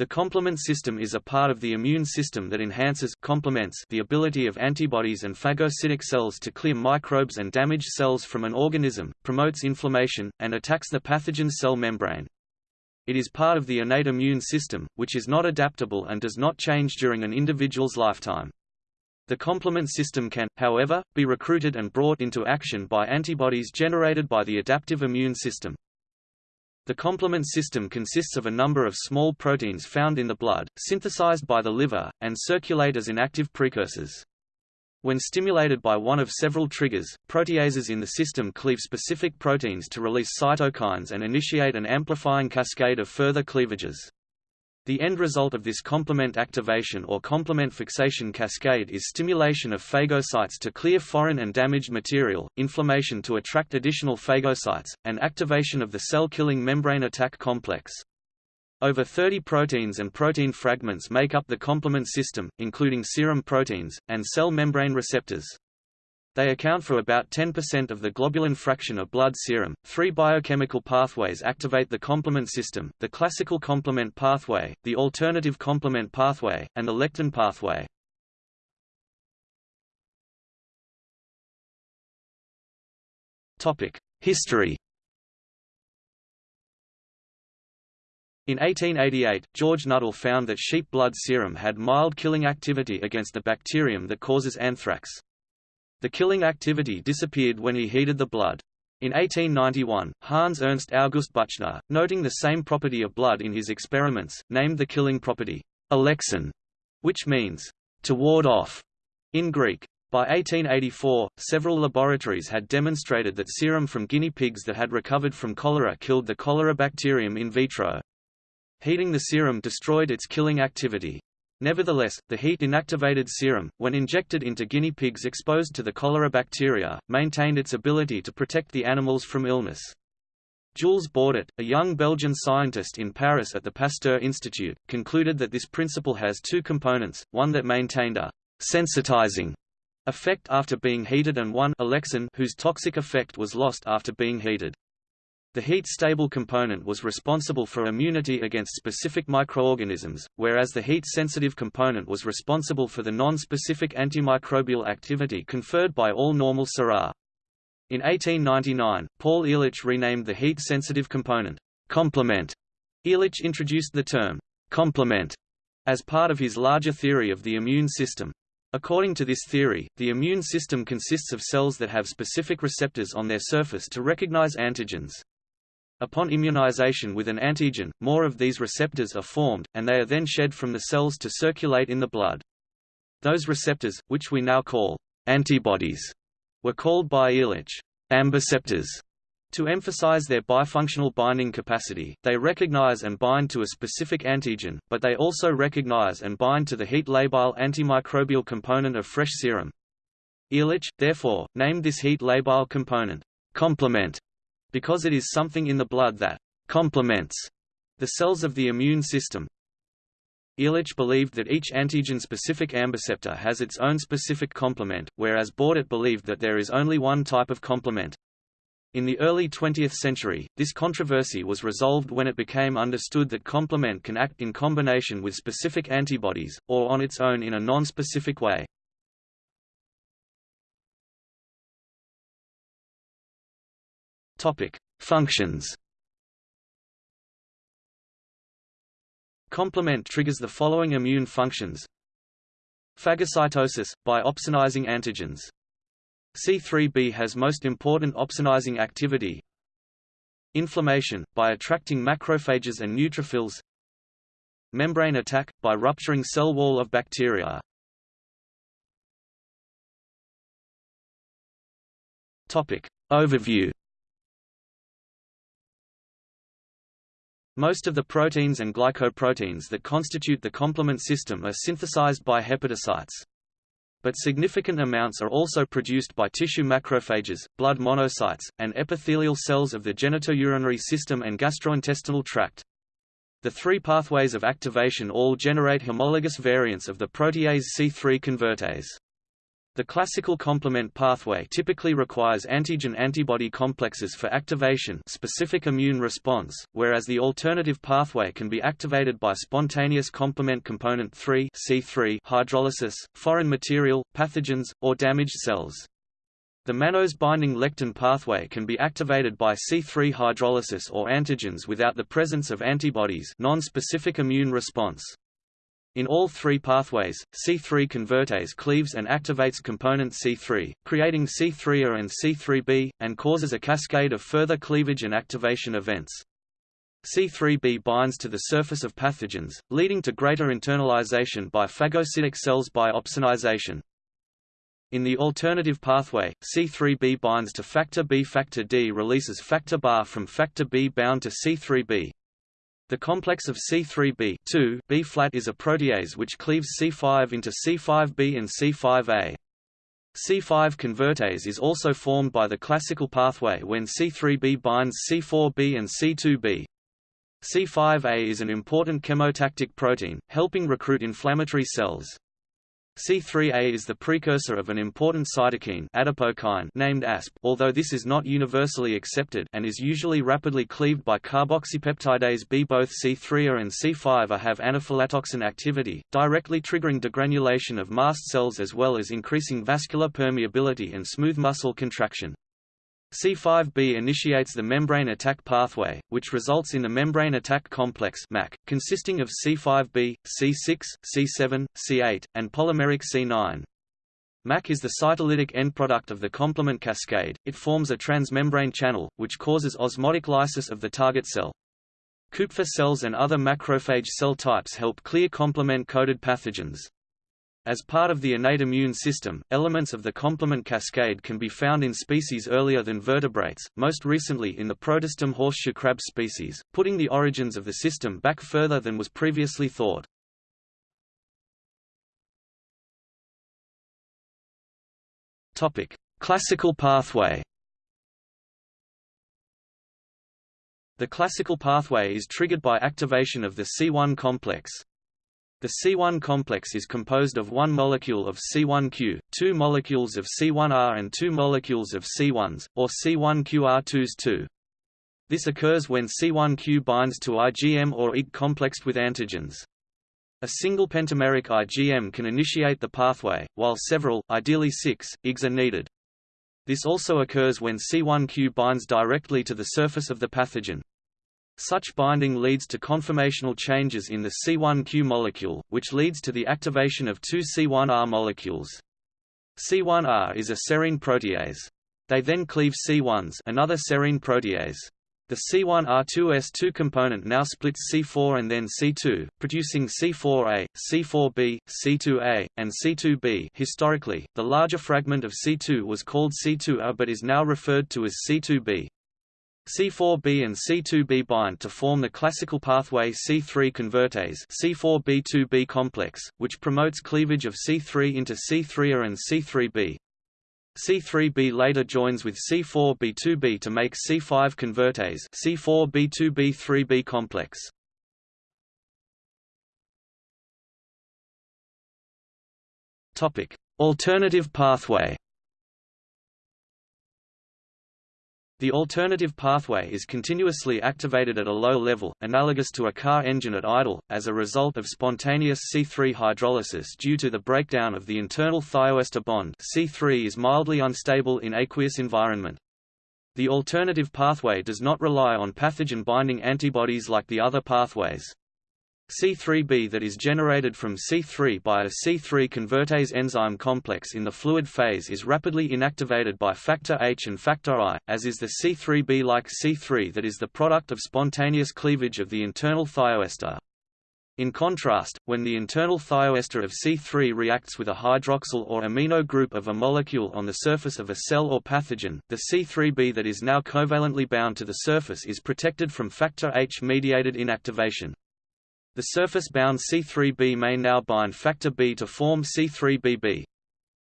The complement system is a part of the immune system that enhances complements the ability of antibodies and phagocytic cells to clear microbes and damaged cells from an organism, promotes inflammation, and attacks the pathogen cell membrane. It is part of the innate immune system, which is not adaptable and does not change during an individual's lifetime. The complement system can, however, be recruited and brought into action by antibodies generated by the adaptive immune system. The complement system consists of a number of small proteins found in the blood, synthesized by the liver, and circulate as inactive precursors. When stimulated by one of several triggers, proteases in the system cleave specific proteins to release cytokines and initiate an amplifying cascade of further cleavages. The end result of this complement activation or complement fixation cascade is stimulation of phagocytes to clear foreign and damaged material, inflammation to attract additional phagocytes, and activation of the cell-killing membrane attack complex. Over 30 proteins and protein fragments make up the complement system, including serum proteins, and cell membrane receptors. They account for about 10% of the globulin fraction of blood serum. Three biochemical pathways activate the complement system the classical complement pathway, the alternative complement pathway, and the lectin pathway. History In 1888, George Nuttall found that sheep blood serum had mild killing activity against the bacterium that causes anthrax. The killing activity disappeared when he heated the blood. In 1891, Hans Ernst August Buchner, noting the same property of blood in his experiments, named the killing property alexin, which means to ward off in Greek. By 1884, several laboratories had demonstrated that serum from guinea pigs that had recovered from cholera killed the cholera bacterium in vitro. Heating the serum destroyed its killing activity. Nevertheless, the heat-inactivated serum, when injected into guinea pigs exposed to the cholera bacteria, maintained its ability to protect the animals from illness. Jules Bordet, a young Belgian scientist in Paris at the Pasteur Institute, concluded that this principle has two components, one that maintained a sensitizing effect after being heated and one whose toxic effect was lost after being heated. The heat-stable component was responsible for immunity against specific microorganisms, whereas the heat-sensitive component was responsible for the non-specific antimicrobial activity conferred by all normal sera. In 1899, Paul Ehrlich renamed the heat-sensitive component complement. Ehrlich introduced the term complement as part of his larger theory of the immune system. According to this theory, the immune system consists of cells that have specific receptors on their surface to recognize antigens. Upon immunization with an antigen, more of these receptors are formed, and they are then shed from the cells to circulate in the blood. Those receptors, which we now call antibodies, were called by Ehrlich ambiceptors. To emphasize their bifunctional binding capacity, they recognize and bind to a specific antigen, but they also recognize and bind to the heat-labile antimicrobial component of fresh serum. Ehrlich, therefore, named this heat-labile component complement because it is something in the blood that complements the cells of the immune system. Ehrlich believed that each antigen-specific ambiceptor has its own specific complement, whereas Bordet believed that there is only one type of complement. In the early 20th century, this controversy was resolved when it became understood that complement can act in combination with specific antibodies, or on its own in a non-specific way. Topic: Functions. Complement triggers the following immune functions. Phagocytosis, by opsonizing antigens. C3b has most important opsonizing activity. Inflammation, by attracting macrophages and neutrophils. Membrane attack, by rupturing cell wall of bacteria. Topic. Overview Most of the proteins and glycoproteins that constitute the complement system are synthesized by hepatocytes. But significant amounts are also produced by tissue macrophages, blood monocytes, and epithelial cells of the genitourinary system and gastrointestinal tract. The three pathways of activation all generate homologous variants of the protease C3 convertase. The classical complement pathway typically requires antigen-antibody complexes for activation specific immune response, whereas the alternative pathway can be activated by spontaneous complement component 3 C3 hydrolysis, foreign material, pathogens, or damaged cells. The mannose-binding lectin pathway can be activated by C3 hydrolysis or antigens without the presence of antibodies non-specific immune response. In all three pathways, C3 convertase cleaves and activates component C3, creating C3A and C3b, and causes a cascade of further cleavage and activation events. C3b binds to the surface of pathogens, leading to greater internalization by phagocytic cells by opsonization. In the alternative pathway, C3b binds to factor B. Factor D releases factor Ba from factor B bound to C3b, the complex of C3b B-flat is a protease which cleaves C5 into C5b and C5a. C5 convertase is also formed by the classical pathway when C3b binds C4b and C2b. C5a is an important chemotactic protein, helping recruit inflammatory cells. C3a is the precursor of an important cytokine adipokine named ASP although this is not universally accepted and is usually rapidly cleaved by carboxypeptidase B. Both C3a and C5a have anaphylatoxin activity, directly triggering degranulation of mast cells as well as increasing vascular permeability and smooth muscle contraction. C5b initiates the membrane attack pathway, which results in the membrane attack complex MAC, consisting of C5b, C6, C7, C8, and polymeric C9. MAC is the cytolytic end product of the complement cascade, it forms a transmembrane channel, which causes osmotic lysis of the target cell. Kupffer cells and other macrophage cell types help clear complement-coded pathogens. As part of the innate immune system, elements of the complement cascade can be found in species earlier than vertebrates, most recently in the Protostome horseshoe crab species, putting the origins of the system back further than was previously thought. Classical pathway The classical pathway is triggered by activation of the C1 complex, the C1 complex is composed of one molecule of C1q, two molecules of C1r and two molecules of C1s, or C1qr2s2. This occurs when C1q binds to IgM or Ig complexed with antigens. A single pentameric IgM can initiate the pathway, while several, ideally six, Igs are needed. This also occurs when C1q binds directly to the surface of the pathogen. Such binding leads to conformational changes in the C1q molecule, which leads to the activation of two C1r molecules. C1r is a serine protease. They then cleave C1s another serine protease. The C1R2S2 component now splits C4 and then C2, producing C4A, C4B, C2A, and C2B. Historically, the larger fragment of C2 was called C2A but is now referred to as C2B. C4b and C2b bind to form the classical pathway C3 convertase C4b2b complex, which promotes cleavage of C3 into C3a er and C3b. C3b later joins with C4b2b to make C5 convertase C4b2b3b complex. Topic: Alternative pathway. The alternative pathway is continuously activated at a low level, analogous to a car engine at idle, as a result of spontaneous C3 hydrolysis due to the breakdown of the internal thioester bond C3 is mildly unstable in aqueous environment. The alternative pathway does not rely on pathogen-binding antibodies like the other pathways. C3b that is generated from C3 by a C3 convertase enzyme complex in the fluid phase is rapidly inactivated by factor H and factor I, as is the C3b like C3 that is the product of spontaneous cleavage of the internal thioester. In contrast, when the internal thioester of C3 reacts with a hydroxyl or amino group of a molecule on the surface of a cell or pathogen, the C3b that is now covalently bound to the surface is protected from factor H-mediated inactivation. The surface-bound C3b may now bind factor B to form C3bb.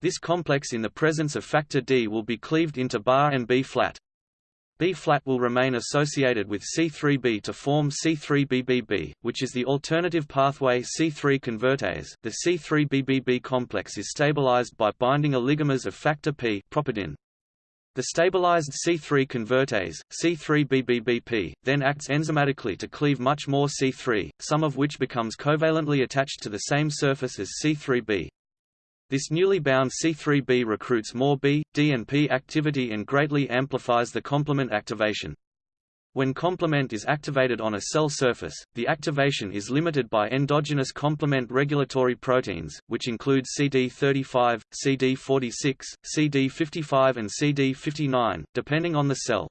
This complex in the presence of factor D will be cleaved into bar and B-flat. B-flat will remain associated with C3b to form C3BBB, which is the alternative pathway C3 convertase. The C3BBB complex is stabilized by binding oligomers of factor P properdin. The stabilized C3 convertase, C3BBBP, then acts enzymatically to cleave much more C3, some of which becomes covalently attached to the same surface as C3b. This newly bound C3b recruits more B, D and P activity and greatly amplifies the complement activation. When complement is activated on a cell surface, the activation is limited by endogenous complement regulatory proteins, which include CD35, CD46, CD55 and CD59, depending on the cell.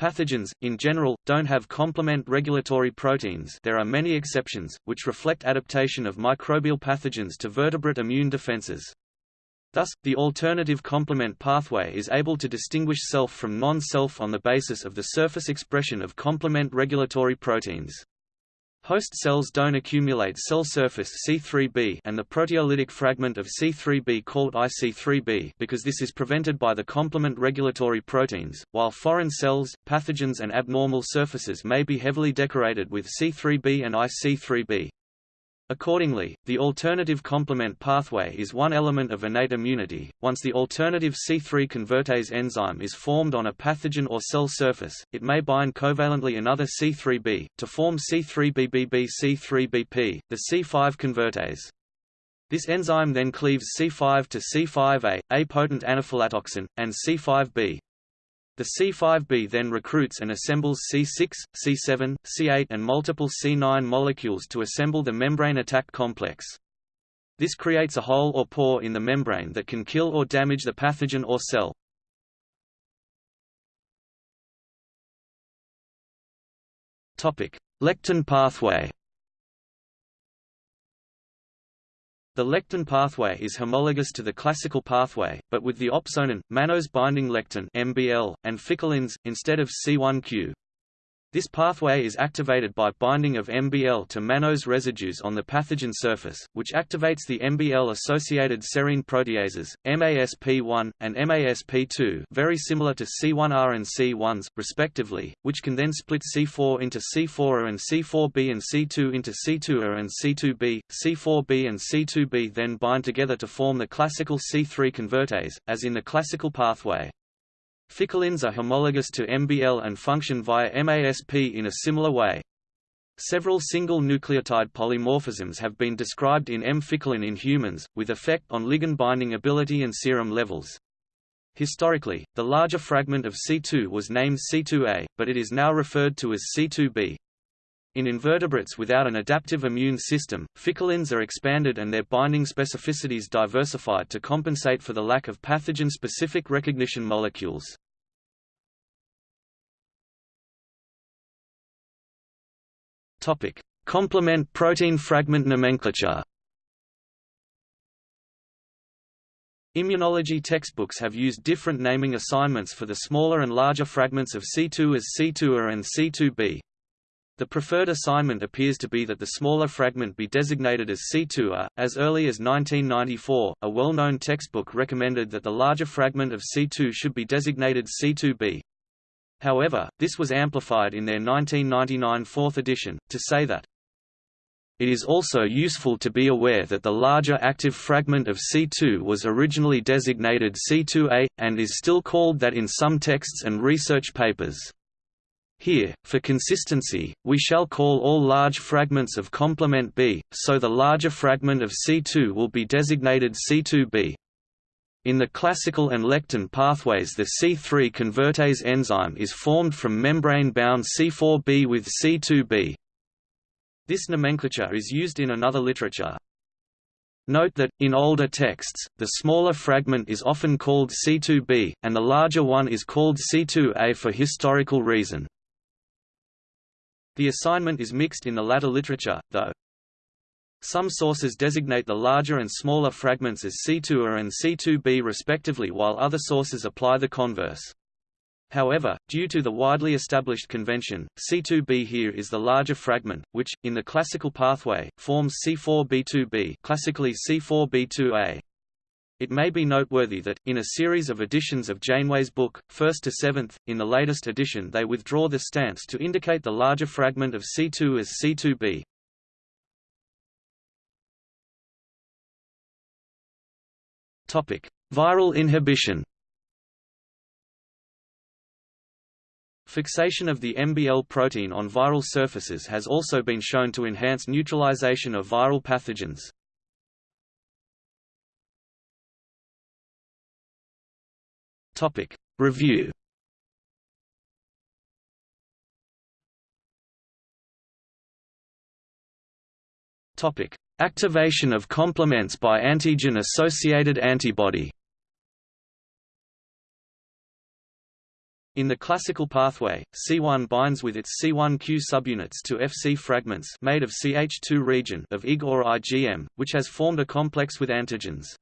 Pathogens, in general, don't have complement regulatory proteins there are many exceptions, which reflect adaptation of microbial pathogens to vertebrate immune defenses. Thus, the alternative complement pathway is able to distinguish self from non-self on the basis of the surface expression of complement regulatory proteins. Host cells don't accumulate cell surface C3b and the proteolytic fragment of C3b called IC3b because this is prevented by the complement regulatory proteins, while foreign cells, pathogens and abnormal surfaces may be heavily decorated with C3b and IC3b. Accordingly, the alternative complement pathway is one element of innate immunity. Once the alternative C3 convertase enzyme is formed on a pathogen or cell surface, it may bind covalently another C3b, to form C3BBB-C3BP, the C5 convertase. This enzyme then cleaves C5 to C5a, a potent anaphylatoxin, and C5b, the C5b then recruits and assembles C6, C7, C8 and multiple C9 molecules to assemble the membrane attack complex. This creates a hole or pore in the membrane that can kill or damage the pathogen or cell. Lectin pathway The lectin pathway is homologous to the classical pathway, but with the opsonin, mannose binding lectin (MBL) and ficolins, instead of C1q. This pathway is activated by binding of MBL to mannose residues on the pathogen surface, which activates the MBL-associated serine proteases, MASP1, and MASP2 very similar to C1R and C1s, respectively, which can then split C4 into C4A and C4B and C2 into C2A and C2B. C4B and C2B then bind together to form the classical C3 convertase, as in the classical pathway. Ficolins are homologous to MBL and function via MASP in a similar way. Several single nucleotide polymorphisms have been described in M-ficolin in humans, with effect on ligand binding ability and serum levels. Historically, the larger fragment of C2 was named C2a, but it is now referred to as C2b. In invertebrates without an adaptive immune system, ficolins are expanded and their binding specificities diversified to compensate for the lack of pathogen-specific recognition molecules. Topic: Complement protein fragment nomenclature. Immunology textbooks have used different naming assignments for the smaller and larger fragments of C2 as C2A and C2b. The preferred assignment appears to be that the smaller fragment be designated as C2A. As early as 1994, a well-known textbook recommended that the larger fragment of C2 should be designated C2b. However, this was amplified in their 1999 fourth edition, to say that it is also useful to be aware that the larger active fragment of C2 was originally designated C2A, and is still called that in some texts and research papers. Here, for consistency, we shall call all large fragments of complement B, so the larger fragment of C2 will be designated C2b. In the classical and lectin pathways the C3 convertase enzyme is formed from membrane-bound C4b with C2b. This nomenclature is used in another literature. Note that, in older texts, the smaller fragment is often called C2b, and the larger one is called C2a for historical reason. The assignment is mixed in the latter literature, though. Some sources designate the larger and smaller fragments as C2A and C2b respectively while other sources apply the converse. However, due to the widely established convention, C2b here is the larger fragment, which, in the classical pathway, forms C4b2b classically C4b2a. It may be noteworthy that, in a series of editions of Janeway's book, 1st to 7th, in the latest edition they withdraw the stance to indicate the larger fragment of C2 as C2b. Viral inhibition Fixation of the MBL protein on viral surfaces has also been shown to enhance neutralization of viral pathogens. Topic. Review. Topic. Activation of complements by antigen-associated antibody. In the classical pathway, C1 binds with its C1q subunits to Fc fragments made of CH2 region of Ig or IgM, which has formed a complex with antigens.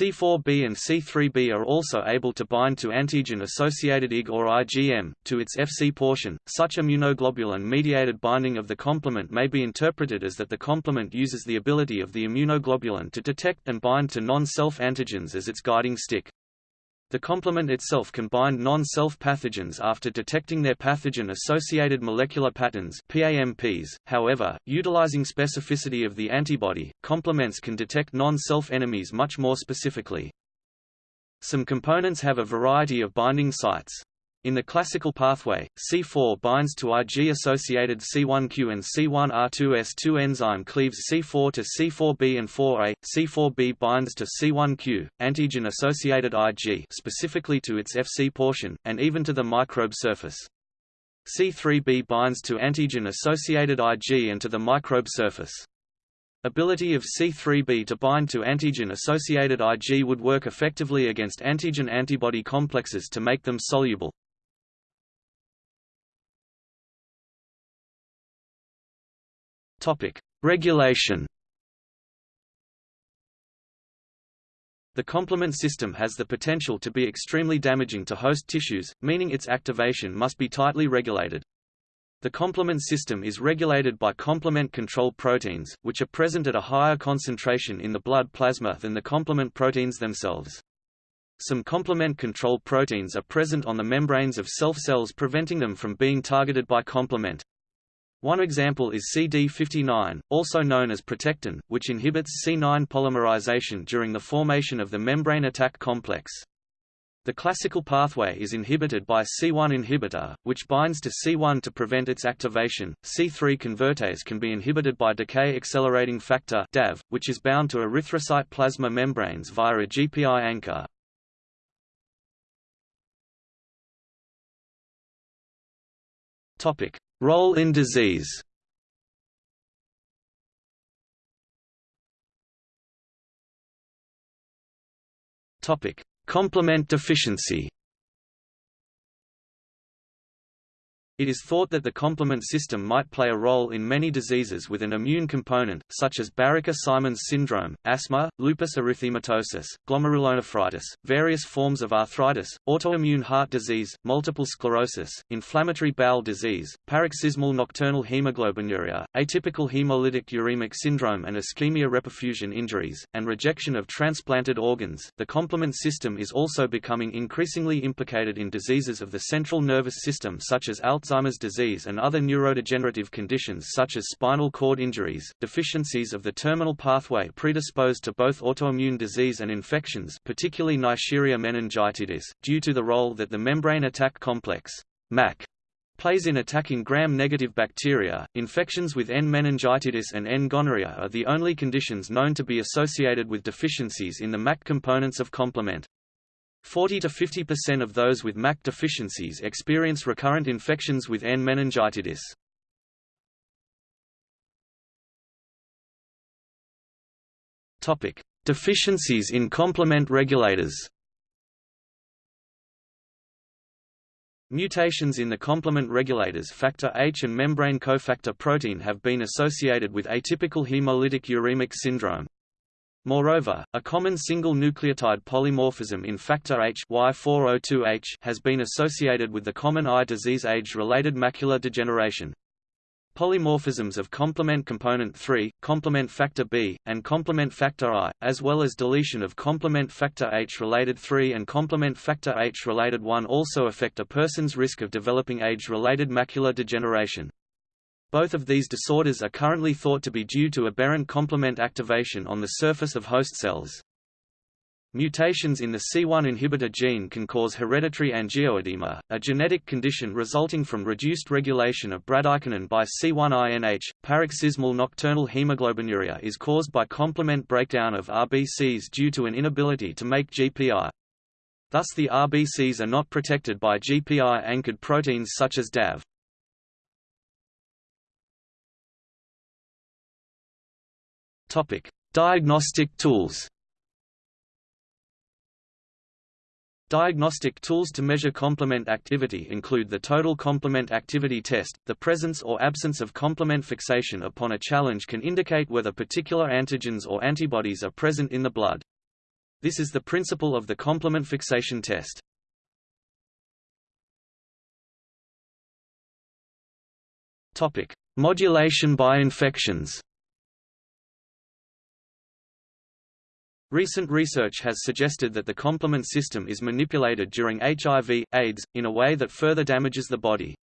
C4b and C3b are also able to bind to antigen-associated Ig or IgM, to its Fc portion. Such immunoglobulin-mediated binding of the complement may be interpreted as that the complement uses the ability of the immunoglobulin to detect and bind to non-self antigens as its guiding stick. The complement itself can bind non-self pathogens after detecting their pathogen-associated molecular patterns PAMPs. However, utilizing specificity of the antibody, complements can detect non-self enemies much more specifically. Some components have a variety of binding sites. In the classical pathway, C4 binds to Ig-associated C1q and C1R2S2 enzyme cleaves C4 to C4b and 4a. C4b binds to C1q, antigen-associated Ig specifically to its Fc portion, and even to the microbe surface. C3b binds to antigen-associated Ig and to the microbe surface. Ability of C3b to bind to antigen-associated Ig would work effectively against antigen-antibody complexes to make them soluble. Topic: Regulation. The complement system has the potential to be extremely damaging to host tissues, meaning its activation must be tightly regulated. The complement system is regulated by complement control proteins, which are present at a higher concentration in the blood plasma than the complement proteins themselves. Some complement control proteins are present on the membranes of self cells preventing them from being targeted by complement. One example is CD59, also known as protectin, which inhibits C9 polymerization during the formation of the membrane attack complex. The classical pathway is inhibited by C1 inhibitor, which binds to C1 to prevent its activation. C3 convertase can be inhibited by decay accelerating factor DAF, which is bound to erythrocyte plasma membranes via a GPI anchor. Topic: Role in disease. Complement deficiency It is thought that the complement system might play a role in many diseases with an immune component, such as Barraquer-Simons syndrome, asthma, lupus erythematosus, glomerulonephritis, various forms of arthritis, autoimmune heart disease, multiple sclerosis, inflammatory bowel disease, paroxysmal nocturnal hemoglobinuria, atypical hemolytic uremic syndrome and ischemia reperfusion injuries, and rejection of transplanted organs. The complement system is also becoming increasingly implicated in diseases of the central nervous system such as Alzheimer's Alzheimer's disease and other neurodegenerative conditions such as spinal cord injuries, deficiencies of the terminal pathway predisposed to both autoimmune disease and infections particularly Neisseria meningitidis, due to the role that the membrane attack complex MAC, plays in attacking gram-negative bacteria. Infections with N. meningitis and N. gonorrhea are the only conditions known to be associated with deficiencies in the MAC components of complement. 40 to 50% of those with MAC deficiencies experience recurrent infections with N. meningitis. Topic: Deficiencies in complement regulators. Mutations in the complement regulators factor H and membrane cofactor protein have been associated with atypical hemolytic uremic syndrome. Moreover, a common single nucleotide polymorphism in factor H Y402H has been associated with the common eye disease age-related macular degeneration. polymorphisms of complement component 3, complement factor B, and complement factor I, as well as deletion of complement factor H-related 3 and complement factor H-related 1 also affect a person's risk of developing age-related macular degeneration. Both of these disorders are currently thought to be due to aberrant complement activation on the surface of host cells. Mutations in the C1 inhibitor gene can cause hereditary angioedema, a genetic condition resulting from reduced regulation of bradykinin by C1-INH. Paroxysmal nocturnal hemoglobinuria is caused by complement breakdown of RBCs due to an inability to make GPI. Thus the RBCs are not protected by GPI-anchored proteins such as DAF. Topic: Diagnostic tools. Diagnostic tools to measure complement activity include the Total Complement Activity Test. The presence or absence of complement fixation upon a challenge can indicate whether particular antigens or antibodies are present in the blood. This is the principle of the complement fixation test. Topic: Modulation by infections. Recent research has suggested that the complement system is manipulated during HIV, AIDS, in a way that further damages the body.